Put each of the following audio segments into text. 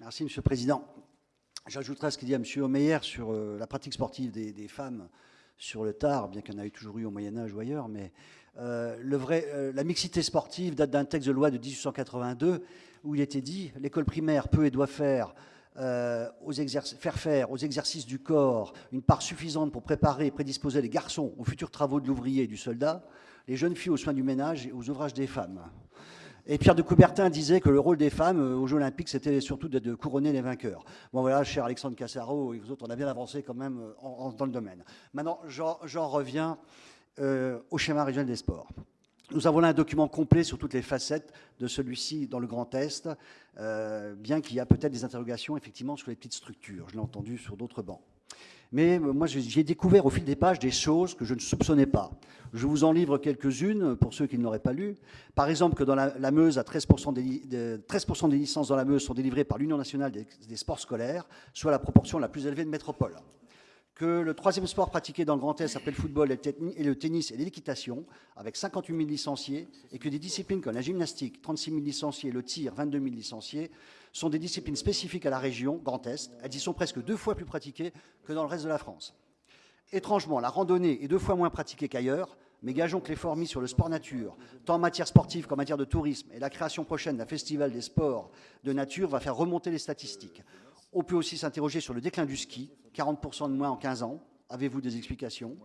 Merci, Monsieur le Président. J'ajouterai ce qu'il dit à M. Omeyer sur euh, la pratique sportive des, femmes sur le tard, bien qu'il y en ait toujours eu au Moyen-Âge ou ailleurs, mais euh, euh, la mixité sportive date d'un texte de loi de 1882 où il était dit l'école primaire peut et doit faire faire aux exercices du corps une part suffisante pour préparer et prédisposer les garçons aux futurs travaux de l'ouvrier et du soldat, les jeunes filles aux soins du ménage et aux ouvrages des femmes. Et Pierre de Coubertin disait que le rôle des femmes euh, aux Jeux Olympiques, c'était surtout de, couronner les vainqueurs. Bon voilà, cher Alexandre Cassaro et vous autres, on a bien avancé quand même euh, dans le domaine. Maintenant, j'en reviens euh, au schéma régional des sports. Nous avons là un document complet sur toutes les facettes de celui-ci dans le Grand Est, bien qu'il y a peut-être des interrogations effectivement sur les petites structures. Je l'ai entendu sur d'autres bancs. Mais euh, moi, j'ai découvert au fil des pages des choses que je ne soupçonnais pas. Je vous en livre quelques-unes pour ceux qui ne l'auraient pas lu. Par exemple, que dans la, Meuse, 13%, des, 13 des, licences dans la Meuse sont délivrées par l'Union nationale des, sports scolaires, soit la proportion la plus élevée de métropole que le troisième sport pratiqué dans le Grand Est après le football et le tennis et l'équitation, avec 58 000 licenciés, et que des disciplines comme la gymnastique, 36 000 licenciés, le tir, 22 000 licenciés, sont des disciplines spécifiques à la région Grand Est. Elles y sont presque deux fois plus pratiquées que dans le reste de la France. Étrangement, la randonnée est deux fois moins pratiquée qu'ailleurs, mais gageons que l'effort mis sur le sport nature, tant en matière sportive qu'en matière de tourisme, et la création prochaine d'un festival des sports de nature va faire remonter les statistiques. On peut aussi s'interroger sur le déclin du ski, 40% de moins en 15 ans. Avez-vous des explications?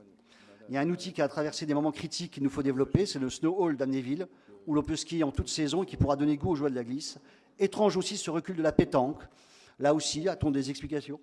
Il y a un outil qui a traversé des moments critiques qu'il nous faut développer, c'est le Snow Hall d'Amnéville, où l'on peut skier en toute saison et qui pourra donner goût aux joies de la glisse. Étrange aussi ce recul de la pétanque. Là aussi, a-t-on des explications?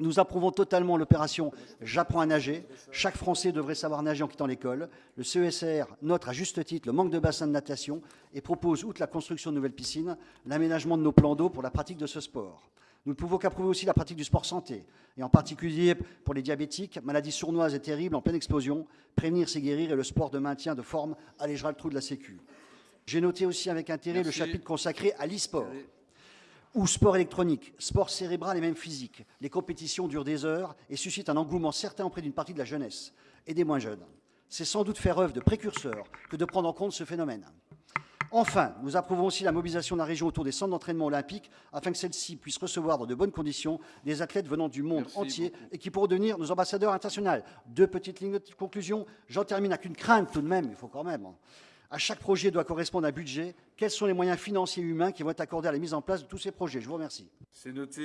Nous approuvons totalement l'opération J'apprends à nager. Chaque Français devrait savoir nager en quittant l'école. Le CESR note à juste titre le manque de bassins de natation et propose, outre la construction de nouvelles piscines, l'aménagement de nos plans d'eau pour la pratique de ce sport. Nous ne pouvons qu'approuver aussi la pratique du sport santé, et en particulier pour les diabétiques, maladie sournoise et terrible en pleine explosion. Prévenir, c'est guérir, et le sport de maintien de forme allégera le trou de la Sécu. J'ai noté aussi avec intérêt le chapitre consacré à l'e-sport ou sport électronique, sport cérébral et même physique. Les compétitions durent des heures et suscitent un engouement certain auprès d'une partie de la jeunesse et des moins jeunes. C'est sans doute faire œuvre de précurseur que de prendre en compte ce phénomène. Enfin, nous approuvons aussi la mobilisation de la région autour des centres d'entraînement olympiques afin que celle-ci puisse recevoir dans de bonnes conditions des athlètes venant du monde entier et qui pourront devenir nos ambassadeurs internationaux. Deux petites lignes de conclusion. J'en termine avec une crainte tout de même, il faut quand même. Hein. À chaque projet doit correspondre un budget. Quels sont les moyens financiers et humains qui vont être accordés à la mise en place de tous ces projets? Je vous remercie. C'est noté.